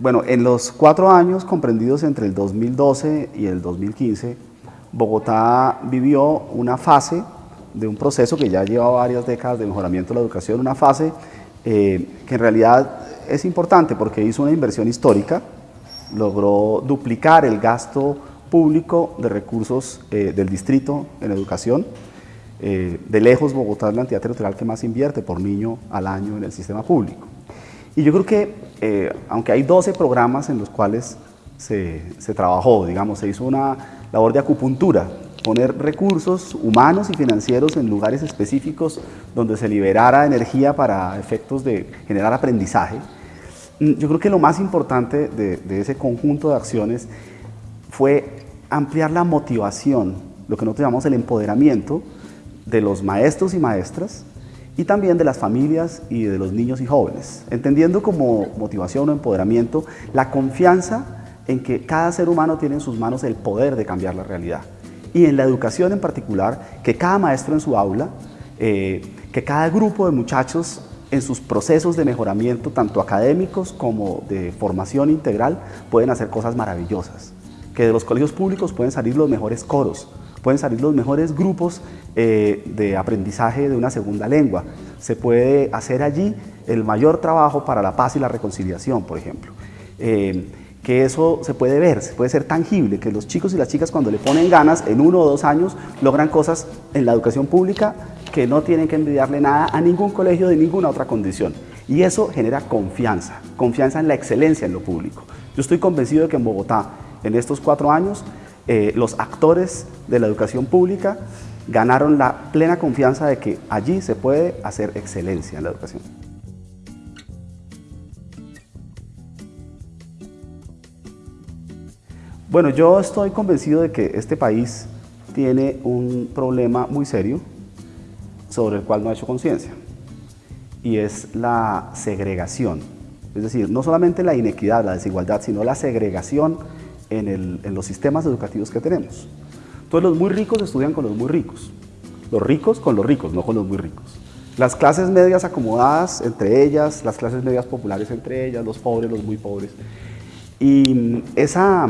Bueno, en los cuatro años comprendidos entre el 2012 y el 2015, Bogotá vivió una fase de un proceso que ya lleva varias décadas de mejoramiento de la educación, una fase eh, que en realidad es importante porque hizo una inversión histórica, logró duplicar el gasto público de recursos eh, del distrito en educación. Eh, de lejos, Bogotá es la entidad territorial que más invierte por niño al año en el sistema público. Y yo creo que, aunque hay 12 programas en los cuales se, se trabajó, digamos, se hizo una labor de acupuntura poner recursos humanos y financieros en lugares específicos donde se liberara energía para efectos de generar aprendizaje. Mm, yo creo que lo más importante de, ese conjunto de acciones fue ampliar la motivación, lo que nosotros llamamos el empoderamiento de los maestros y maestras y también de las familias y de los niños y jóvenes, entendiendo como motivación o empoderamiento la confianza en que cada ser humano tiene en sus manos el poder de cambiar la realidad y en la educación en particular, que cada maestro en su aula, eh, que cada grupo de muchachos en sus procesos de mejoramiento, tanto académicos como de formación integral, pueden hacer cosas maravillosas. Que de los colegios públicos pueden salir los mejores coros, pueden salir los mejores grupos eh, de aprendizaje de una segunda lengua. Se puede hacer allí el mayor trabajo para la paz y la reconciliación, por ejemplo. Eh, que eso se puede ver, se puede ser tangible, que los chicos y las chicas cuando le ponen ganas en uno o dos años logran cosas en la educación pública que no tienen que envidiarle nada a ningún colegio de ninguna otra condición. Y eso genera confianza, confianza en la excelencia en lo público. Yo estoy convencido de que en Bogotá, en estos cuatro años, eh, los actores de la educación pública ganaron la plena confianza de que allí se puede hacer excelencia en la educación. Bueno, yo estoy convencido de que este país tiene un problema muy serio sobre el cual no ha hecho conciencia y es la segregación. Es decir, no solamente la inequidad, la desigualdad, sino la segregación en, los sistemas educativos que tenemos. Entonces los muy ricos estudian con los muy ricos, los ricos con los ricos, no con los muy ricos. Las clases medias acomodadas entre ellas, las clases medias populares entre ellas, los pobres, los muy pobres. Y esa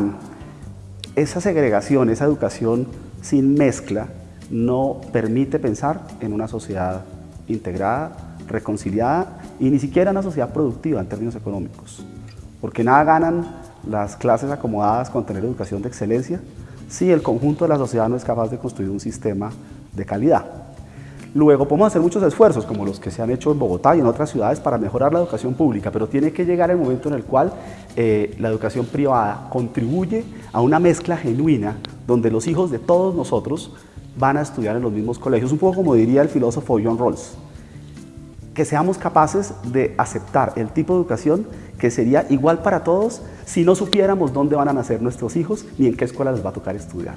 esa segregación, esa educación sin mezcla, no permite pensar en una sociedad integrada, reconciliada y ni siquiera una sociedad productiva en términos económicos. Porque nada ganan las clases acomodadas con tener educación de excelencia si el conjunto de la sociedad no es capaz de construir un sistema de calidad. Luego podemos hacer muchos esfuerzos, como los que se han hecho en Bogotá y en otras ciudades, para mejorar la educación pública, pero tiene que llegar el momento en el cual eh, la educación privada contribuye a una mezcla genuina donde los hijos de todos nosotros van a estudiar en los mismos colegios, un poco como diría el filósofo John Rawls, que seamos capaces de aceptar el tipo de educación que sería igual para todos si no supiéramos dónde van a nacer nuestros hijos ni en qué escuela les va a tocar estudiar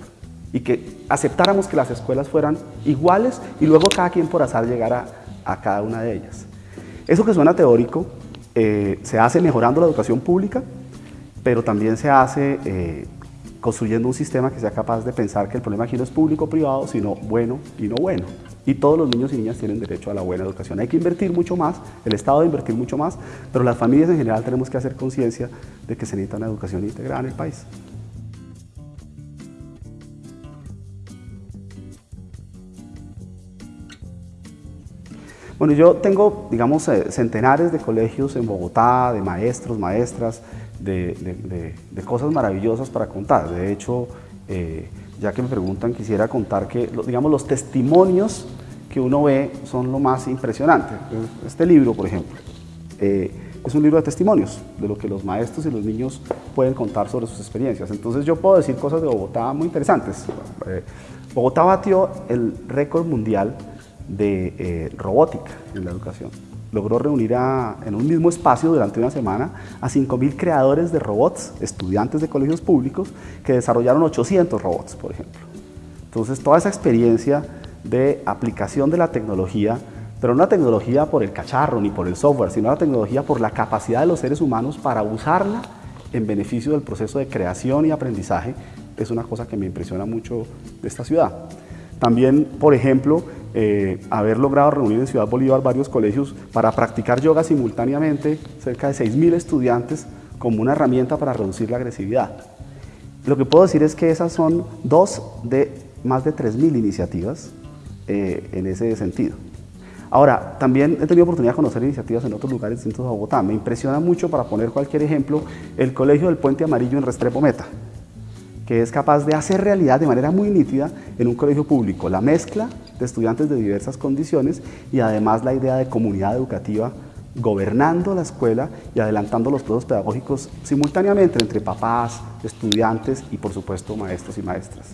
y que aceptáramos que las escuelas fueran iguales y luego cada quien por azar llegara a cada una de ellas. Eso que suena teórico eh, se hace mejorando la educación pública, pero también se hace eh, construyendo un sistema que sea capaz de pensar que el problema aquí no es público-privado, sino bueno y no bueno. Y todos los niños y niñas tienen derecho a la buena educación. Hay que invertir mucho más, el Estado debe invertir mucho más, pero las familias en general tenemos que hacer conciencia de que se necesita una educación integrada en el país. Bueno, yo tengo, digamos, eh, centenares de colegios en Bogotá, de maestros, maestras, de, cosas maravillosas para contar. De hecho, eh, ya que me preguntan, quisiera contar que, digamos, los testimonios que uno ve son lo más impresionante. Este libro, por ejemplo, eh, es un libro de testimonios, de lo que los maestros y los niños pueden contar sobre sus experiencias. Entonces yo puedo decir cosas de Bogotá muy interesantes. Bogotá batió el récord mundial de eh, robótica en la educación. Logró reunir en un mismo espacio durante una semana a 5.000 creadores de robots, estudiantes de colegios públicos, que desarrollaron 800 robots, por ejemplo. Entonces, toda esa experiencia de aplicación de la tecnología, pero no la tecnología por el cacharro ni por el software, sino la tecnología por la capacidad de los seres humanos para usarla en beneficio del proceso de creación y aprendizaje, es una cosa que me impresiona mucho de esta ciudad. También, por ejemplo, eh, haber logrado reunir en Ciudad Bolívar varios colegios para practicar yoga simultáneamente, cerca de 6.000 estudiantes como una herramienta para reducir la agresividad. Lo que puedo decir es que esas son dos de más de 3.000 iniciativas eh, en ese sentido. Ahora, también he tenido oportunidad de conocer iniciativas en otros lugares distintos de Bogotá. Me impresiona mucho, para poner cualquier ejemplo, el Colegio del Puente Amarillo en Restrepo Meta, que es capaz de hacer realidad de manera muy nítida en un colegio público la mezcla de estudiantes de diversas condiciones y además la idea de comunidad educativa gobernando la escuela y adelantando los procesos pedagógicos simultáneamente entre papás, estudiantes y por supuesto maestros y maestras.